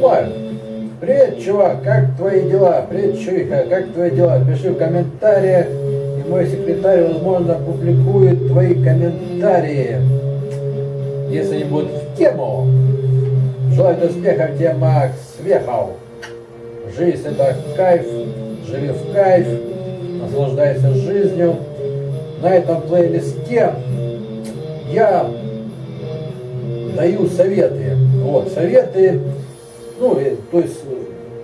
Привет, чувак, как твои дела? Привет, чуйка, как твои дела? Пиши в комментариях, и мой секретарь, возможно, публикует твои комментарии, если они будут в тему. Желаю успехов тебе, Макс Вехов. Жизнь это кайф, живи в кайф, наслаждайся жизнью. На этом плейлисте я даю советы. Вот, советы, ну, то есть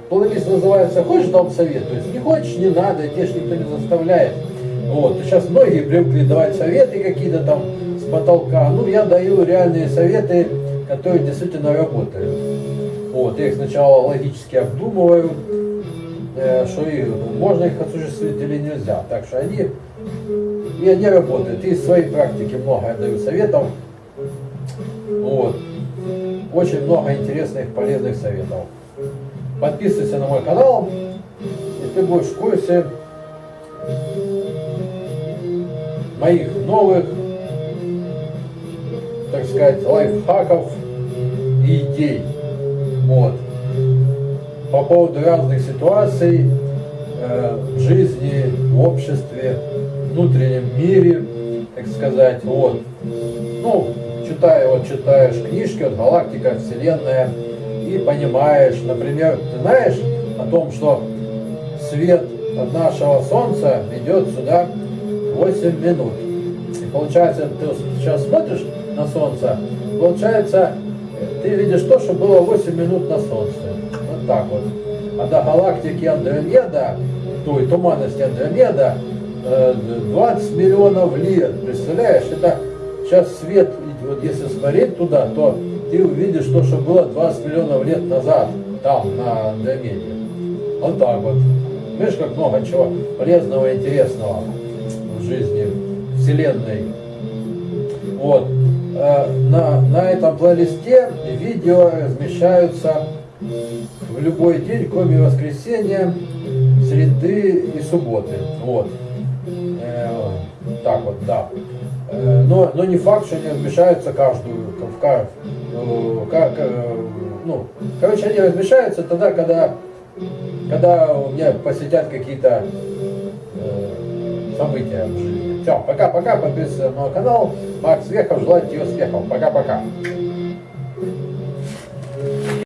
плейлист называется «Хочешь, дам совет?» То есть не хочешь, не надо, тебе же никто не заставляет. Вот, сейчас многие привыкли давать советы какие-то там с потолка. Ну, я даю реальные советы, которые действительно работают. Вот, я их сначала логически обдумываю, э, что и, можно их осуществить или нельзя. Так что они, и они работают. И из своей практики много я даю советов. Вот. Очень много интересных, полезных советов. Подписывайся на мой канал, и ты будешь в курсе моих новых, так сказать, лайфхаков и идей. Вот. По поводу разных ситуаций э, в жизни, в обществе, внутреннем мире, так сказать, вот. Ну, читая, вот читаешь книжки, вот галактика, вселенная, и понимаешь, например, ты знаешь о том, что свет от нашего Солнца идет сюда 8 минут. И получается, ты сейчас смотришь на Солнце, получается, ты видишь то, что было 8 минут на Солнце. Вот так вот. А до галактики Андромеда, той туманности Андромеда, 20 э, миллионов лет. Представляешь, это сейчас свет, вот если смотреть туда, то ты увидишь то, что было 20 миллионов лет назад, там, на Андромеде. Вот так вот. Видишь, как много чего полезного и интересного в жизни Вселенной. Вот. Э, на, на этом плейлисте видео размещаются в любой день, кроме воскресенья, среды и субботы. Вот. Э, так вот, да. Э, но, но не факт, что они размещаются каждую, в, как, как, ну, короче, они размещаются тогда, когда, когда у меня посетят какие-то события. Все, пока-пока, подписывайся на мой канал. Макс Вехов, желаю тебе успехов. Пока-пока.